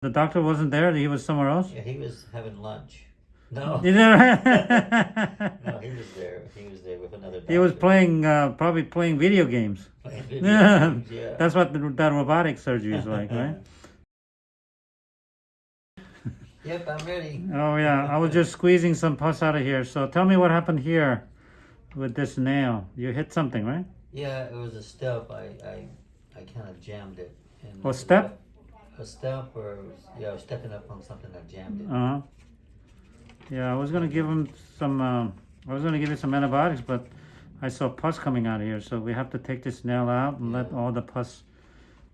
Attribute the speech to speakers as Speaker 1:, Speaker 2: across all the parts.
Speaker 1: The doctor wasn't there. He was somewhere else.
Speaker 2: Yeah, he was having lunch. No, no, he was there. He was there with another.
Speaker 1: he was playing, uh, probably playing video games.
Speaker 2: Playing video games, yeah.
Speaker 1: that's what the, that robotic surgery is like, right?
Speaker 2: Yep, I'm ready.
Speaker 1: Oh yeah, I was just squeezing some pus out of here. So tell me what happened here with this nail. You hit something, right?
Speaker 2: Yeah, it was a step. I I, I kind of jammed it. And
Speaker 1: Oh, step?
Speaker 2: A step, or yeah, stepping up on something. that jammed it.
Speaker 1: Uh huh. Yeah, I was gonna give him some. Um, I was gonna give it some antibiotics, but I saw pus coming out of here, so we have to take this nail out and let all the pus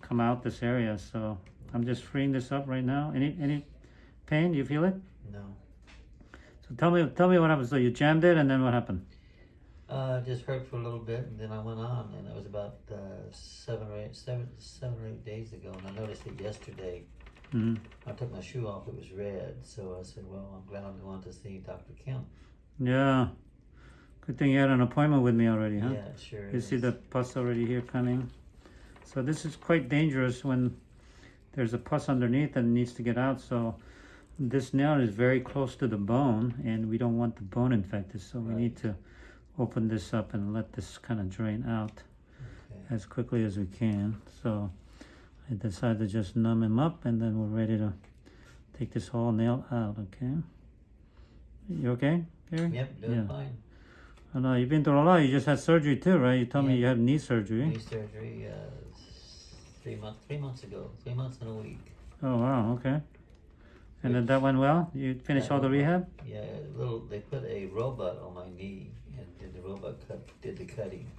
Speaker 1: come out this area. So I'm just freeing this up right now. Any any pain? You feel it?
Speaker 2: No,
Speaker 1: So tell me tell me what happened. So you jammed it, and then what happened?
Speaker 2: Uh, just hurt for a little bit, and then I went on, and it was about uh, seven or eight, seven, seven or eight days ago, and I noticed it yesterday.
Speaker 1: hmm
Speaker 2: I took my shoe off; it was red. So I said, "Well, I'm glad I'm going to see Doctor Kim."
Speaker 1: Yeah. Good thing you had an appointment with me already, huh?
Speaker 2: Yeah, sure.
Speaker 1: You see the pus already here coming. So this is quite dangerous when there's a pus underneath and needs to get out. So this nail is very close to the bone and we don't want the bone infected. So we
Speaker 2: Right.
Speaker 1: need to open this up and let this kind of drain out
Speaker 2: Okay.
Speaker 1: as quickly as we can. So I decided to just numb him up and then we're ready to take this whole nail out, okay? You okay, Gary?
Speaker 2: Yep, doing
Speaker 1: Yeah.
Speaker 2: fine.
Speaker 1: I know you've been through a lot. You just had surgery too, right? You told me you had knee surgery.
Speaker 2: Knee surgery uh, three months, three months ago, three months and a week.
Speaker 1: Oh wow, okay. And then that went well. You finished all the rehab.
Speaker 2: Yeah, a little. They put a robot on my knee, and did the robot cut did the cutting.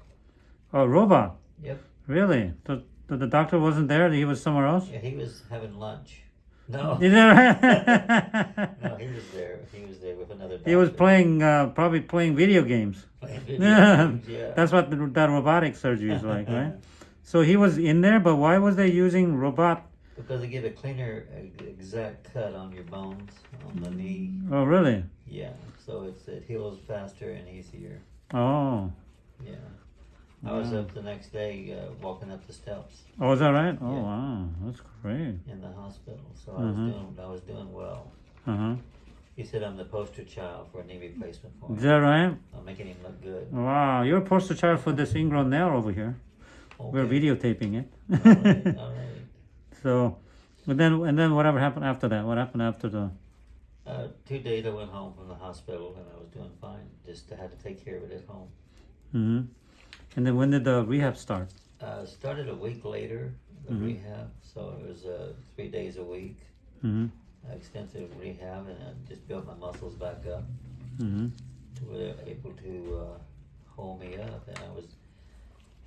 Speaker 1: Oh, robot.
Speaker 2: Yep.
Speaker 1: Really? The, the the doctor wasn't there. He was somewhere else.
Speaker 2: Yeah, he was having lunch. No,
Speaker 1: Is that
Speaker 2: no, he was there. He was there with another.
Speaker 1: he was playing, uh, probably playing video games.
Speaker 2: Playing video games, yeah.
Speaker 1: that's what the, that robotic surgery is like, right? So he was in there, but why was they using robot?
Speaker 2: Because they give a cleaner, uh, exact cut on your bones on the knee.
Speaker 1: Oh, really?
Speaker 2: Yeah, so it's it heals faster and easier.
Speaker 1: Oh,
Speaker 2: Yeah. I was
Speaker 1: Wow.
Speaker 2: up the next day uh, walking up the steps
Speaker 1: oh, is that right? Oh,
Speaker 2: Yeah.
Speaker 1: wow, that's great.
Speaker 2: in the hospital, so I was
Speaker 1: Mhm.
Speaker 2: doing I was doing well.
Speaker 1: Uh huh.
Speaker 2: He said I'm the poster child for a knee replacement for
Speaker 1: Is that right?
Speaker 2: I'm making him look good.
Speaker 1: Wow, you're a poster child for this ingrown nail over here. We're videotaping it.
Speaker 2: All right, all right.
Speaker 1: So, and then and then whatever happened after that? What happened after the?
Speaker 2: Uh, two days I went home from the hospital and I was doing fine. Just had to take care of it at home.
Speaker 1: hmm And then when did the rehab start?
Speaker 2: Uh, started a week later, the
Speaker 1: Mhm.
Speaker 2: rehab. So it was uh, three days a week,
Speaker 1: hmm
Speaker 2: extensive rehab, and I just built my muscles back up.
Speaker 1: hmm
Speaker 2: to where they were able to uh, hold me up, and I was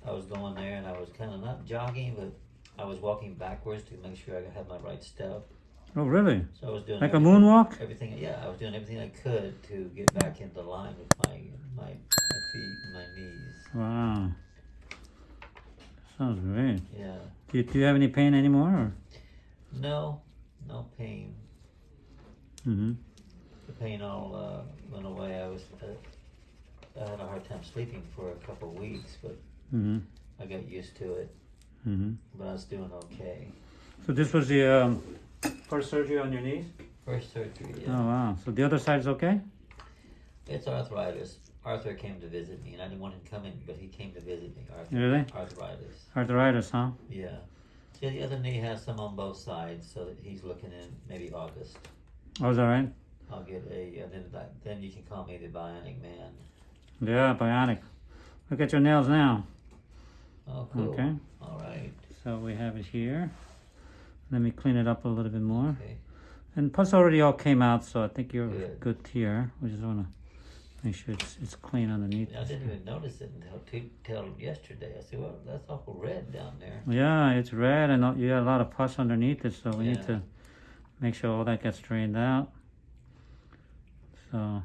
Speaker 2: I was going there, and I was kind of not jogging, but I was walking backwards to make sure I had my right step.
Speaker 1: Oh, really?
Speaker 2: So I was doing
Speaker 1: Like a moonwalk?
Speaker 2: Everything, yeah, I was doing everything I could to get back into line with my my, my feet and my knees.
Speaker 1: Wow. Sounds great.
Speaker 2: Yeah,
Speaker 1: Do you, do you have any pain anymore? Or?
Speaker 2: no, no pain.
Speaker 1: Mm hmm
Speaker 2: The pain all uh, went away. I was uh, I had a hard time sleeping for a couple of weeks, but
Speaker 1: hmm
Speaker 2: I got used to it.
Speaker 1: Hmm
Speaker 2: But I was doing okay.
Speaker 1: So this was the um, first surgery on your knees?
Speaker 2: First surgery, yeah.
Speaker 1: Oh, wow. So the other side's okay?
Speaker 2: It's arthritis. Arthur came to visit me, and I didn't want him coming, but he came to visit me. Arthur,
Speaker 1: Really?
Speaker 2: Arthritis.
Speaker 1: Arthritis, huh?
Speaker 2: Yeah. Yeah, the other knee has some on both sides, so that he's looking in maybe August.
Speaker 1: Oh, is that right?
Speaker 2: I'll get a, then then you can call me the Bionic Man.
Speaker 1: Yeah, bionic. Look at your nails now.
Speaker 2: Oh, cool.
Speaker 1: Okay.
Speaker 2: All right.
Speaker 1: So we have it here. Let me clean it up a little bit more.
Speaker 2: Okay.
Speaker 1: And pus already all came out, so I think you're
Speaker 2: Good.
Speaker 1: good here. We just want to make sure it's, it's clean underneath.
Speaker 2: I didn't even notice it until till yesterday. I said, "Well, that's awful red down there."
Speaker 1: Yeah, it's red and you got a lot of pus underneath it, so we need to make sure all that gets drained out. So,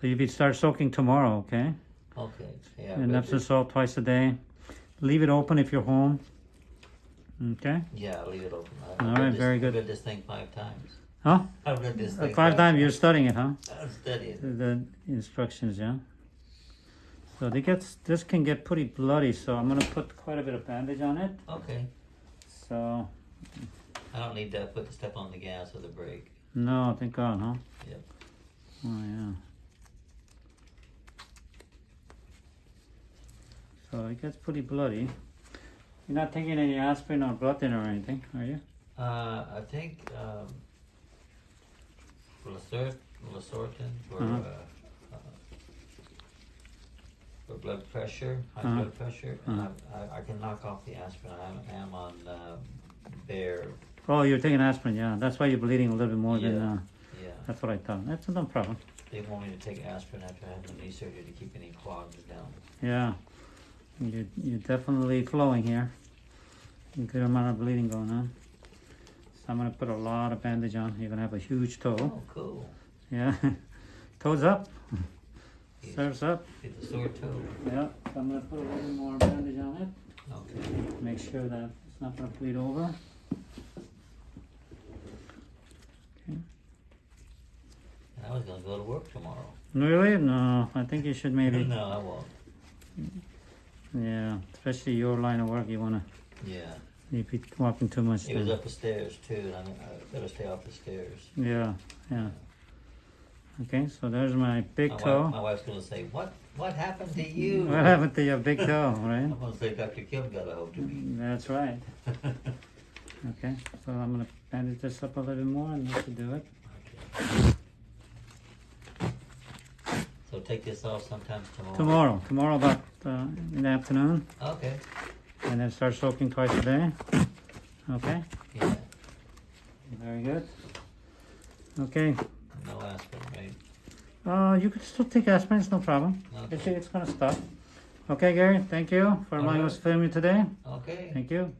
Speaker 1: so you start soaking tomorrow, okay?
Speaker 2: Okay. Yeah.
Speaker 1: and Epsom salt twice a day. Leave it open if you're home. Okay?
Speaker 2: Yeah, leave it open.
Speaker 1: All
Speaker 2: this-
Speaker 1: very
Speaker 2: I've read this thing five times.
Speaker 1: Huh?
Speaker 2: I've read this
Speaker 1: Uh,
Speaker 2: thing
Speaker 1: Five times you're studying it, huh?
Speaker 2: I'm studying.
Speaker 1: The, the instructions, yeah. So they gets this can get pretty bloody, so I'm gonna put quite a bit of bandage on it.
Speaker 2: Okay.
Speaker 1: So
Speaker 2: I don't need to put the step on the gas or the brake.
Speaker 1: No, thank God, huh?
Speaker 2: Yep.
Speaker 1: Oh, yeah. So it gets pretty bloody. You're not taking any aspirin or blood thinner or anything, are you?
Speaker 2: Uh, I think, um, Losartan for,
Speaker 1: Uh-huh.
Speaker 2: uh, uh, for blood pressure, high
Speaker 1: Uh-huh.
Speaker 2: blood pressure,
Speaker 1: Uh-huh.
Speaker 2: I, I, I can knock off the aspirin. I am on, uh, Bayer,
Speaker 1: Oh, you're taking aspirin, yeah. That's why you're bleeding a little bit more than,
Speaker 2: Yeah.
Speaker 1: uh,
Speaker 2: yeah.
Speaker 1: that's what I thought. That's no problem.
Speaker 2: They want me to take aspirin after having knee surgery to keep any clogs down.
Speaker 1: Yeah. You're, you're definitely flowing here. A good amount of bleeding going on. So I'm gonna put a lot of bandage on. You're gonna have a huge toe.
Speaker 2: Oh, cool.
Speaker 1: Yeah. Toes up.
Speaker 2: Yeah.
Speaker 1: Serves up.
Speaker 2: Get the sore toe.
Speaker 1: Yeah. So I'm gonna put a little more bandage on it.
Speaker 2: Okay.
Speaker 1: Make sure that it's not gonna bleed over. Okay.
Speaker 2: I was gonna go to work tomorrow.
Speaker 1: Really? No, I think you should maybe,
Speaker 2: No, I won't. Mm.
Speaker 1: Yeah, especially your line of work, you wanna,
Speaker 2: Yeah.
Speaker 1: you be walking too much.
Speaker 2: It was up the stairs too, and I, I better stay off the stairs.
Speaker 1: Yeah, yeah. Okay, so there's my big
Speaker 2: my
Speaker 1: toe.
Speaker 2: Wife, my wife's gonna say, "What? What happened to you?"
Speaker 1: What happened to your big toe, right?
Speaker 2: I'm gonna say Dr. Kim got a hold of me.
Speaker 1: That's right. Okay, so I'm gonna bandage this up a little more and that should do it.
Speaker 2: so take this off sometime tomorrow.
Speaker 1: Tomorrow, tomorrow about uh, in the afternoon,
Speaker 2: Okay.
Speaker 1: and then start soaking twice a day. Okay,
Speaker 2: Yeah.
Speaker 1: very good. Okay,
Speaker 2: No aspirin, right?
Speaker 1: uh, you can still take aspirin, it's no problem. It's,
Speaker 2: Okay.
Speaker 1: it's gonna stop. Okay, Gary, thank you for allowing
Speaker 2: All
Speaker 1: us to film you today.
Speaker 2: Okay.
Speaker 1: Thank you.